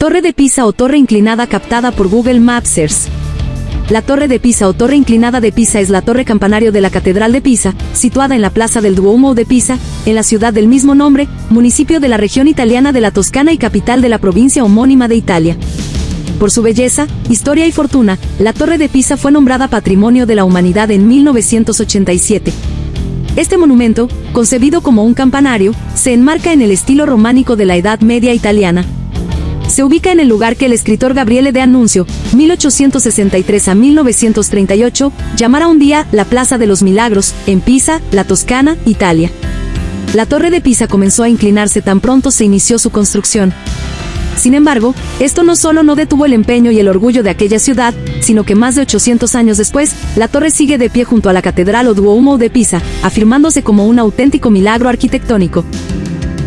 Torre de Pisa o torre inclinada captada por Google Maps Earth. La Torre de Pisa o Torre Inclinada de Pisa es la torre campanario de la Catedral de Pisa, situada en la Plaza del Duomo de Pisa, en la ciudad del mismo nombre, municipio de la región italiana de la Toscana y capital de la provincia homónima de Italia. Por su belleza, historia y fortuna, la Torre de Pisa fue nombrada Patrimonio de la Humanidad en 1987. Este monumento, concebido como un campanario, se enmarca en el estilo románico de la Edad Media italiana, se ubica en el lugar que el escritor Gabriele de Annunzio, 1863 a 1938, llamara un día la Plaza de los Milagros, en Pisa, la Toscana, Italia. La torre de Pisa comenzó a inclinarse tan pronto se inició su construcción. Sin embargo, esto no solo no detuvo el empeño y el orgullo de aquella ciudad, sino que más de 800 años después, la torre sigue de pie junto a la Catedral o Duomo de Pisa, afirmándose como un auténtico milagro arquitectónico.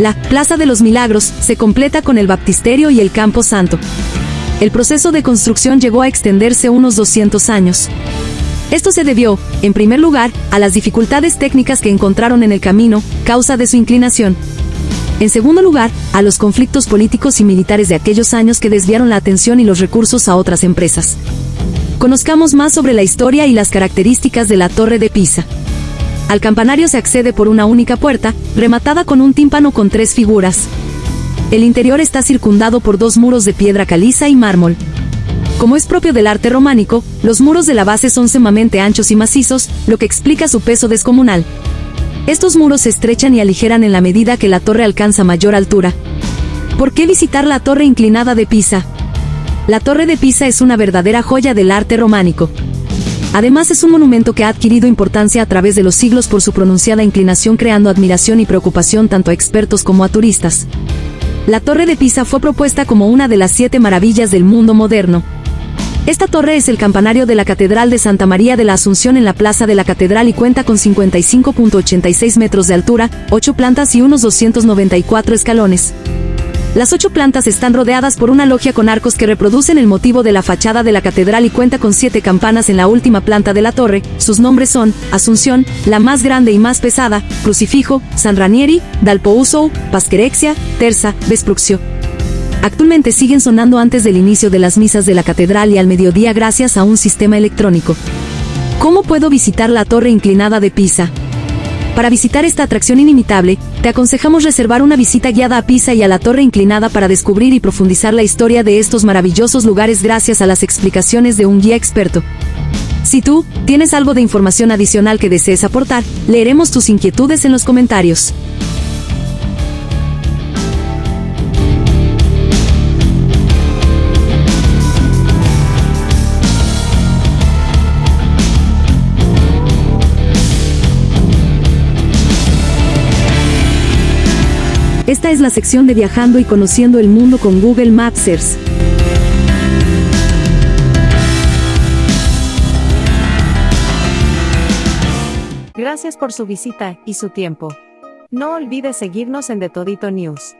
La Plaza de los Milagros se completa con el baptisterio y el Campo Santo. El proceso de construcción llegó a extenderse unos 200 años. Esto se debió, en primer lugar, a las dificultades técnicas que encontraron en el camino, causa de su inclinación. En segundo lugar, a los conflictos políticos y militares de aquellos años que desviaron la atención y los recursos a otras empresas. Conozcamos más sobre la historia y las características de la Torre de Pisa. Al campanario se accede por una única puerta, rematada con un tímpano con tres figuras. El interior está circundado por dos muros de piedra caliza y mármol. Como es propio del arte románico, los muros de la base son sumamente anchos y macizos, lo que explica su peso descomunal. Estos muros se estrechan y aligeran en la medida que la torre alcanza mayor altura. ¿Por qué visitar la torre inclinada de Pisa? La torre de Pisa es una verdadera joya del arte románico. Además es un monumento que ha adquirido importancia a través de los siglos por su pronunciada inclinación creando admiración y preocupación tanto a expertos como a turistas. La Torre de Pisa fue propuesta como una de las siete maravillas del mundo moderno. Esta torre es el campanario de la Catedral de Santa María de la Asunción en la Plaza de la Catedral y cuenta con 55.86 metros de altura, 8 plantas y unos 294 escalones. Las ocho plantas están rodeadas por una logia con arcos que reproducen el motivo de la fachada de la catedral y cuenta con siete campanas en la última planta de la torre. Sus nombres son Asunción, la más grande y más pesada, Crucifijo, San Ranieri, Dalpousou, Pasquerexia, Terza, Vespruxio. Actualmente siguen sonando antes del inicio de las misas de la catedral y al mediodía gracias a un sistema electrónico. ¿Cómo puedo visitar la torre inclinada de Pisa? Para visitar esta atracción inimitable, te aconsejamos reservar una visita guiada a Pisa y a la Torre Inclinada para descubrir y profundizar la historia de estos maravillosos lugares gracias a las explicaciones de un guía experto. Si tú tienes algo de información adicional que desees aportar, leeremos tus inquietudes en los comentarios. Esta es la sección de viajando y conociendo el mundo con Google Maps Earth. Gracias por su visita y su tiempo. No olvides seguirnos en The Todito News.